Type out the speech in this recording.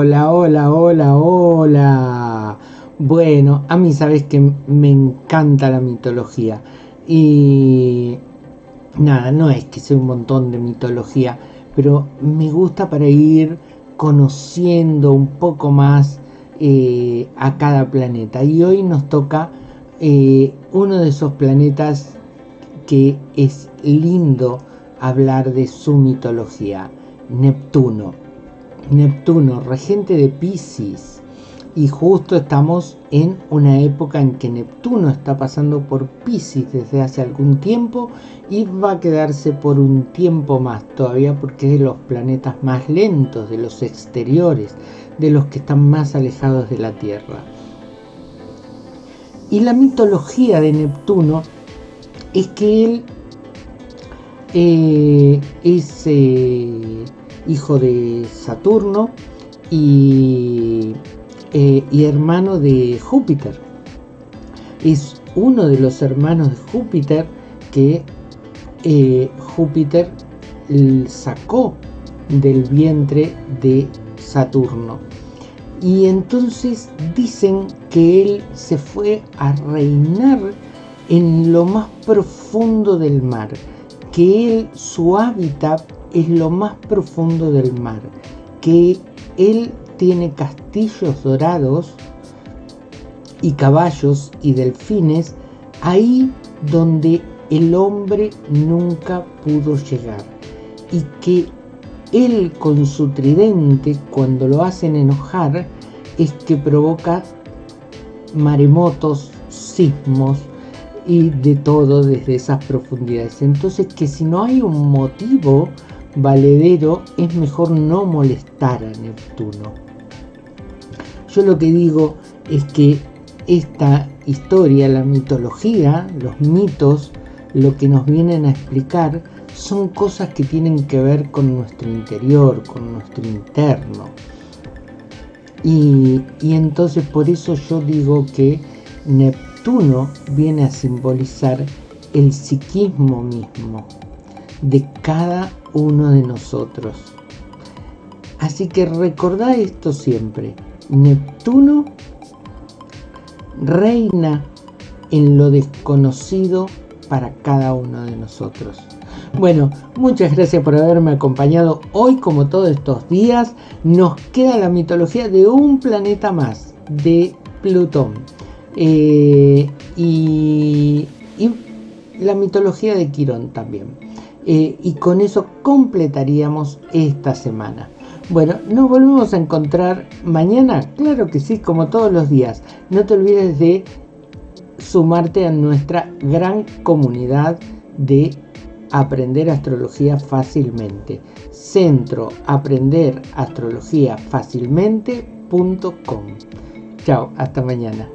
Hola, hola, hola, hola. Bueno, a mí sabes que me encanta la mitología. Y nada, no es que sea un montón de mitología, pero me gusta para ir conociendo un poco más eh, a cada planeta. Y hoy nos toca eh, uno de esos planetas que es lindo hablar de su mitología, Neptuno. Neptuno, regente de Pisces y justo estamos en una época en que Neptuno está pasando por Pisces desde hace algún tiempo y va a quedarse por un tiempo más todavía porque es de los planetas más lentos, de los exteriores, de los que están más alejados de la Tierra. Y la mitología de Neptuno es que él eh, es eh, hijo de Saturno y eh, y hermano de Júpiter. Es uno de los hermanos de Júpiter que eh, Júpiter sacó del vientre de Saturno. Y entonces dicen que él se fue a reinar en lo más profundo del mar, que él, su hábitat es lo más profundo del mar, que él tiene castillos dorados y caballos y delfines ahí donde el hombre nunca pudo llegar y que él con su tridente cuando lo hacen enojar es que provoca maremotos, sismos y de todo desde esas profundidades. Entonces que si no hay un motivo valedero es mejor no molestar a Neptuno. Yo lo que digo es que esta historia, la mitología, los mitos, lo que nos vienen a explicar son cosas que tienen que ver con nuestro interior, con nuestro interno. Y, y entonces por eso yo digo que Neptuno viene a simbolizar el psiquismo mismo de cada uno de nosotros. Así que recordá esto siempre. Neptuno reina en lo desconocido para cada uno de nosotros. Bueno, muchas gracias por haberme acompañado hoy como todos estos días. Nos queda la mitología de un planeta más, de Plutón. Eh, y, la mitología de Quirón también. Eh, y con eso completaríamos esta semana. Bueno, nos volvemos a encontrar mañana, claro que sí, como todos los días. No te olvides de sumarte a nuestra gran comunidad de aprender astrología fácilmente. Centro aprender astrología fácilmente.com. Chao, hasta mañana.